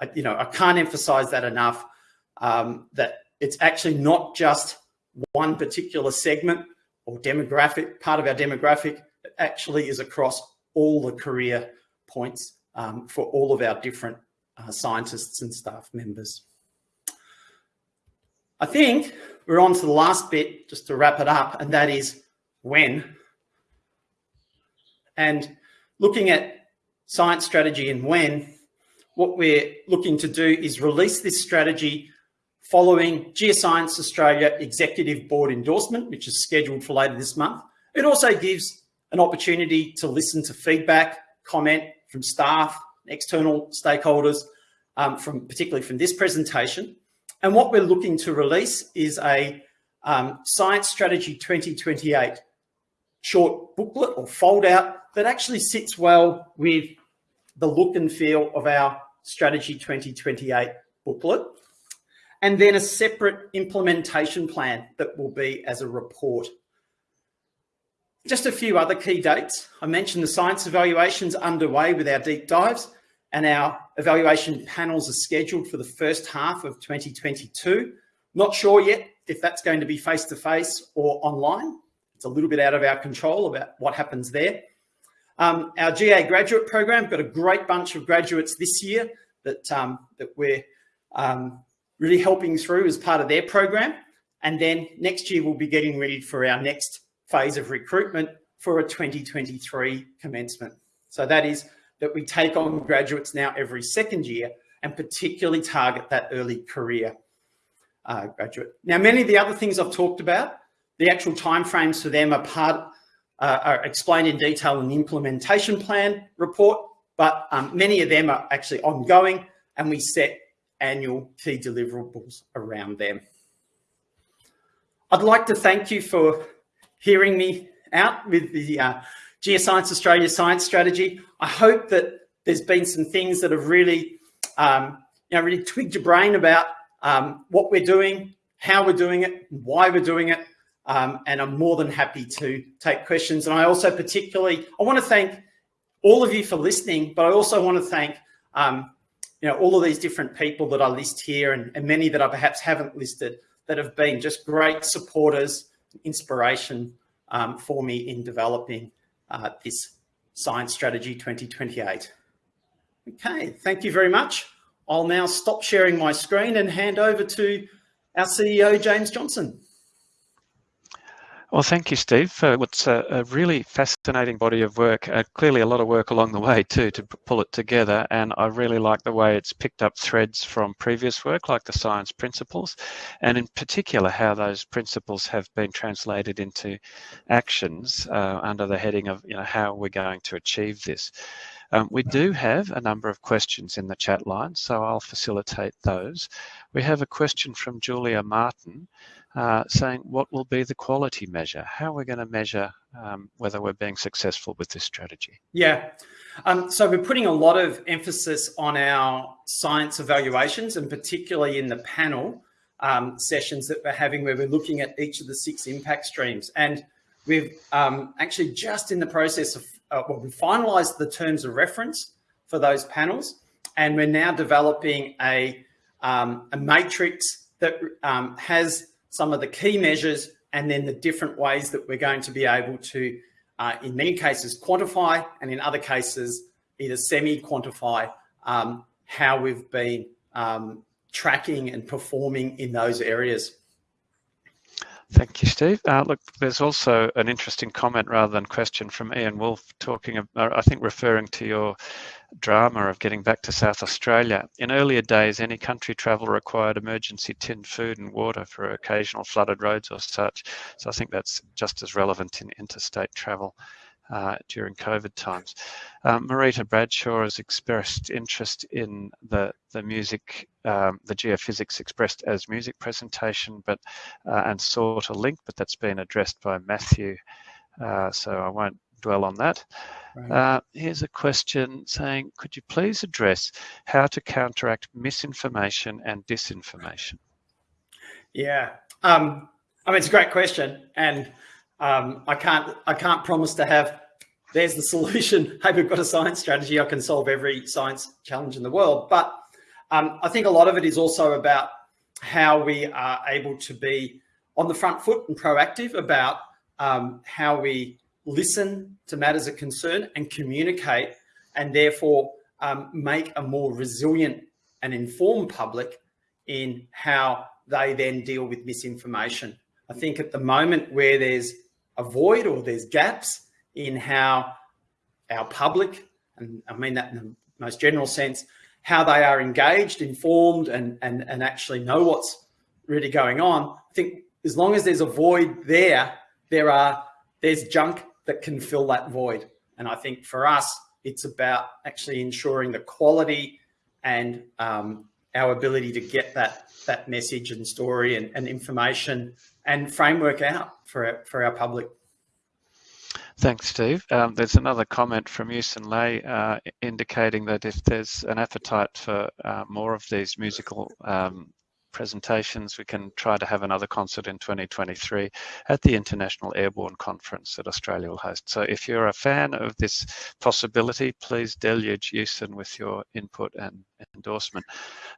I, you know, I can't emphasize that enough, um, that it's actually not just one particular segment or demographic, part of our demographic, it actually is across all the career points um, for all of our different uh, scientists and staff members. I think we're on to the last bit, just to wrap it up, and that is when. And looking at science strategy and when, what we're looking to do is release this strategy following Geoscience Australia Executive Board endorsement, which is scheduled for later this month. It also gives an opportunity to listen to feedback, comment from staff, external stakeholders, um, from particularly from this presentation. And what we're looking to release is a um, Science Strategy 2028 short booklet or fold out that actually sits well with the look and feel of our Strategy 2028 booklet and then a separate implementation plan that will be as a report. Just a few other key dates. I mentioned the science evaluations underway with our deep dives and our evaluation panels are scheduled for the first half of 2022. Not sure yet if that's going to be face-to-face -face or online. It's a little bit out of our control about what happens there. Um, our GA graduate program, got a great bunch of graduates this year that, um, that we're um, really helping through as part of their program. And then next year, we'll be getting ready for our next phase of recruitment for a 2023 commencement. So that is that we take on graduates now every second year and particularly target that early career uh, graduate. Now, many of the other things I've talked about, the actual timeframes for them are part uh, are explained in detail in the implementation plan report, but um, many of them are actually ongoing and we set annual key deliverables around them. I'd like to thank you for hearing me out with the uh, Geoscience Australia Science Strategy. I hope that there's been some things that have really, um, you know, really twigged your brain about um, what we're doing, how we're doing it, why we're doing it, um, and I'm more than happy to take questions. And I also particularly, I want to thank all of you for listening, but I also want to thank um, you know, all of these different people that I list here and, and many that I perhaps haven't listed that have been just great supporters, inspiration um, for me in developing uh, this Science Strategy 2028. Okay, thank you very much. I'll now stop sharing my screen and hand over to our CEO, James Johnson. Well, thank you, Steve, for what's a, a really fascinating body of work. Uh, clearly a lot of work along the way too to pull it together. And I really like the way it's picked up threads from previous work, like the science principles, and in particular, how those principles have been translated into actions uh, under the heading of, you know, how we're going to achieve this. Um, we do have a number of questions in the chat line, so I'll facilitate those. We have a question from Julia Martin uh, saying what will be the quality measure? How are we going to measure um, whether we're being successful with this strategy? Yeah. Um, so we're putting a lot of emphasis on our science evaluations and particularly in the panel um, sessions that we're having where we're looking at each of the six impact streams. And we've um, actually just in the process of, uh, well, we finalized the terms of reference for those panels and we're now developing a, um, a matrix that um, has some of the key measures, and then the different ways that we're going to be able to, uh, in many cases, quantify, and in other cases, either semi-quantify um, how we've been um, tracking and performing in those areas. Thank you, Steve. Uh, look, there's also an interesting comment rather than question from Ian Wolf talking, uh, I think referring to your drama of getting back to South Australia. In earlier days, any country travel required emergency tinned food and water for occasional flooded roads or such. So I think that's just as relevant in interstate travel uh, during COVID times. Um, Marita Bradshaw has expressed interest in the, the music, um, the geophysics expressed as music presentation, but uh, and sought a link, but that's been addressed by Matthew, uh, so I won't dwell on that. Right. Uh, here's a question saying, could you please address how to counteract misinformation and disinformation? Yeah, um, I mean, it's a great question. And um, I can't I can't promise to have there's the solution. Hey, we've got a science strategy. I can solve every science challenge in the world. But um, I think a lot of it is also about how we are able to be on the front foot and proactive about um, how we listen to matters of concern and communicate and therefore um, make a more resilient and informed public in how they then deal with misinformation. I think at the moment where there's a void or there's gaps in how our public, and I mean that in the most general sense, how they are engaged, informed, and, and, and actually know what's really going on. I think as long as there's a void there, there are there's junk that can fill that void. And I think for us, it's about actually ensuring the quality and um, our ability to get that that message and story and, and information and framework out for our, for our public. Thanks, Steve. Um, there's another comment from Yusen Ley uh, indicating that if there's an appetite for uh, more of these musical um, presentations. We can try to have another concert in 2023 at the International Airborne Conference that Australia will host. So if you're a fan of this possibility, please deluge Houston with your input and endorsement.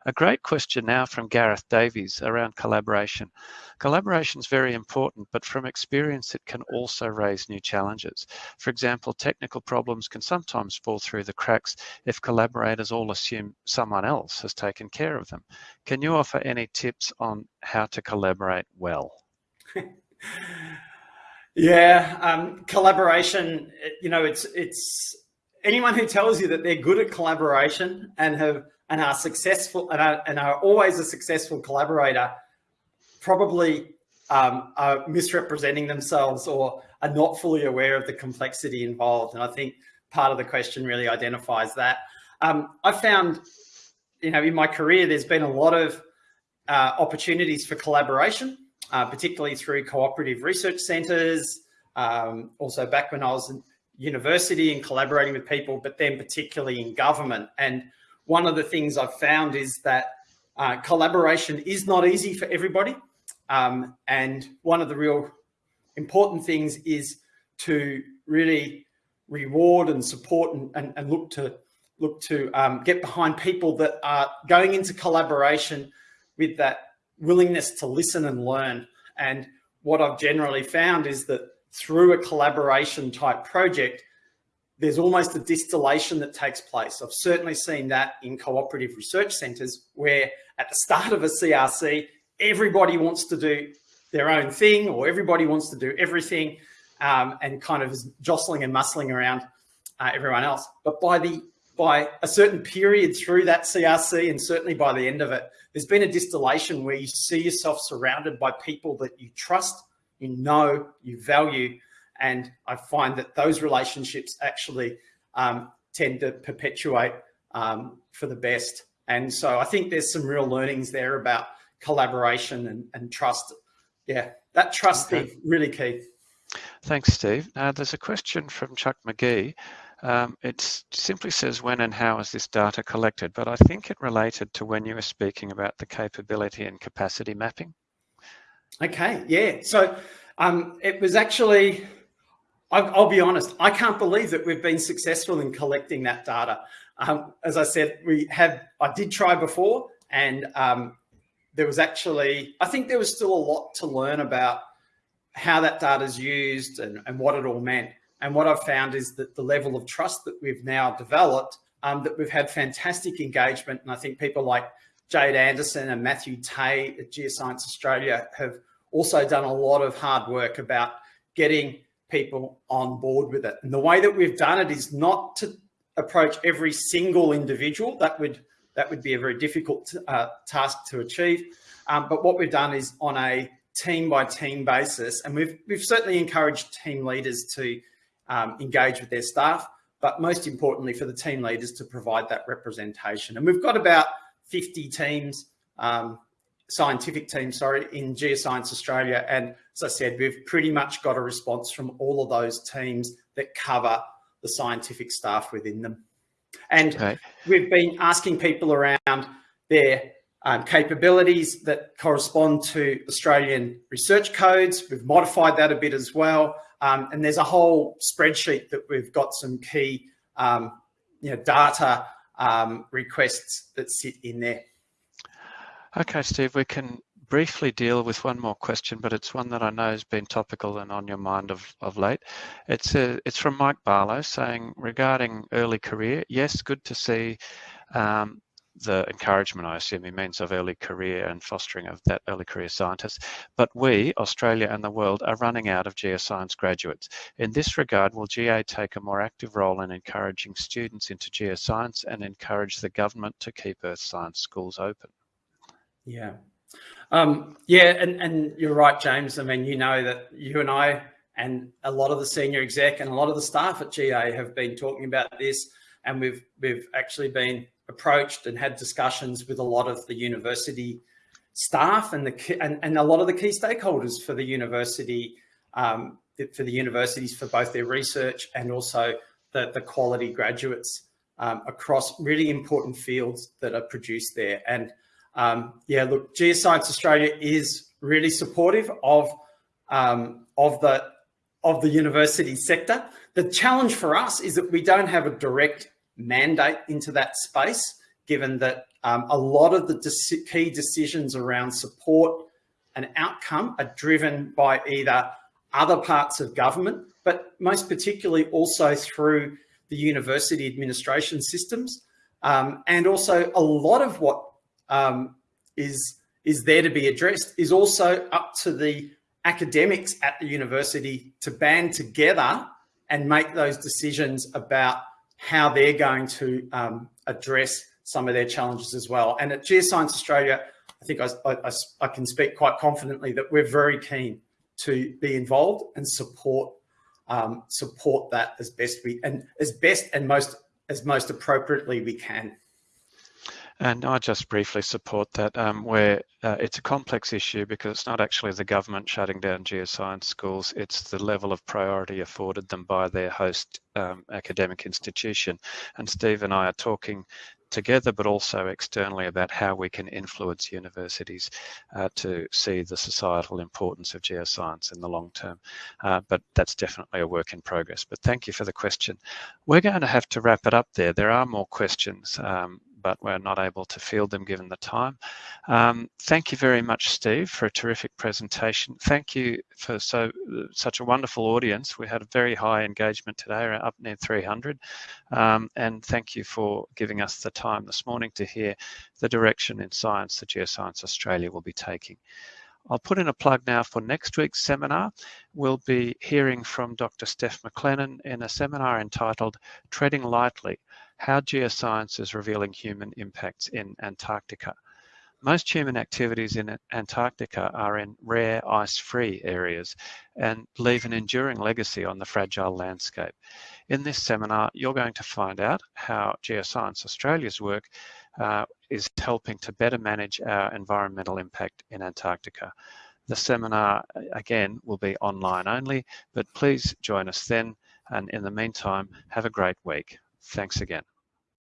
A great question now from Gareth Davies around collaboration. Collaboration is very important, but from experience, it can also raise new challenges. For example, technical problems can sometimes fall through the cracks if collaborators all assume someone else has taken care of them. Can you offer any tips on how to collaborate well? yeah, um, collaboration, you know, it's, it's anyone who tells you that they're good at collaboration and have and are successful and are, and are always a successful collaborator probably um, are misrepresenting themselves or are not fully aware of the complexity involved. And I think part of the question really identifies that. Um, I found, you know, in my career, there's been a lot of uh, opportunities for collaboration, uh, particularly through cooperative research centres. Um, also back when I was university and collaborating with people, but then particularly in government. And one of the things I've found is that uh, collaboration is not easy for everybody. Um, and one of the real important things is to really reward and support and, and, and look to look to um, get behind people that are going into collaboration with that willingness to listen and learn. And what I've generally found is that through a collaboration type project, there's almost a distillation that takes place. I've certainly seen that in cooperative research centres where at the start of a CRC, everybody wants to do their own thing or everybody wants to do everything um, and kind of is jostling and muscling around uh, everyone else. But by the by a certain period through that CRC and certainly by the end of it, there's been a distillation where you see yourself surrounded by people that you trust, you know, you value, and I find that those relationships actually um, tend to perpetuate um, for the best. And so I think there's some real learnings there about collaboration and, and trust. Yeah, that trust okay. is really key. Thanks, Steve. Now, there's a question from Chuck McGee. Um, it simply says when and how is this data collected, but I think it related to when you were speaking about the capability and capacity mapping. Okay, yeah. So um, it was actually, I'll, I'll, be honest, I can't believe that we've been successful in collecting that data. Um, as I said, we have, I did try before and um, there was actually, I think there was still a lot to learn about how that data is used and, and what it all meant. And what I've found is that the level of trust that we've now developed, um, that we've had fantastic engagement. And I think people like Jade Anderson and Matthew Tay at Geoscience Australia have also done a lot of hard work about getting people on board with it. And the way that we've done it is not to approach every single individual. That would that would be a very difficult uh, task to achieve. Um, but what we've done is on a team by team basis, and we've we've certainly encouraged team leaders to um, engage with their staff, but most importantly for the team leaders to provide that representation. And we've got about 50 teams, um, scientific teams, sorry, in Geoscience Australia. And as I said, we've pretty much got a response from all of those teams that cover the scientific staff within them. And okay. we've been asking people around their um, capabilities that correspond to Australian research codes. We've modified that a bit as well. Um, and there's a whole spreadsheet that we've got some key um, you know, data um, requests that sit in there. Okay, Steve, we can briefly deal with one more question, but it's one that I know has been topical and on your mind of, of late. It's a, it's from Mike Barlow saying regarding early career, yes, good to see um, the encouragement, I assume he means of early career and fostering of that early career scientist. But we, Australia and the world, are running out of geoscience graduates. In this regard, will GA take a more active role in encouraging students into geoscience and encourage the government to keep earth science schools open? Yeah. Um, yeah, and, and you're right, James. I mean, you know that you and I and a lot of the senior exec and a lot of the staff at GA have been talking about this and we've we've actually been approached and had discussions with a lot of the university staff and the and, and a lot of the key stakeholders for the university um, for the universities for both their research and also the, the quality graduates um, across really important fields that are produced there. And um, yeah, look, Geoscience Australia is really supportive of um, of the of the university sector. The challenge for us is that we don't have a direct mandate into that space, given that um, a lot of the key decisions around support and outcome are driven by either other parts of government, but most particularly also through the university administration systems. Um, and also a lot of what um, is is there to be addressed is also up to the academics at the university to band together and make those decisions about how they're going to um, address some of their challenges as well. And at Geoscience Australia, I think I, I, I, can speak quite confidently that we're very keen to be involved and support um, support that as best we and as best and most as most appropriately we can. And I just briefly support that um, where uh, it's a complex issue because it's not actually the government shutting down geoscience schools, it's the level of priority afforded them by their host um, academic institution. And Steve and I are talking together, but also externally about how we can influence universities uh, to see the societal importance of geoscience in the long term. Uh, but that's definitely a work in progress. But thank you for the question. We're going to have to wrap it up there. There are more questions. Um, but we're not able to field them given the time. Um, thank you very much, Steve, for a terrific presentation. Thank you for so such a wonderful audience. We had a very high engagement today, up near 300. Um, and thank you for giving us the time this morning to hear the direction in science that Geoscience Australia will be taking. I'll put in a plug now for next week's seminar. We'll be hearing from Dr. Steph McLennan in a seminar entitled Treading Lightly, how geoscience is revealing human impacts in Antarctica. Most human activities in Antarctica are in rare ice-free areas and leave an enduring legacy on the fragile landscape. In this seminar, you're going to find out how Geoscience Australia's work uh, is helping to better manage our environmental impact in Antarctica. The seminar, again, will be online only, but please join us then. And in the meantime, have a great week. Thanks again.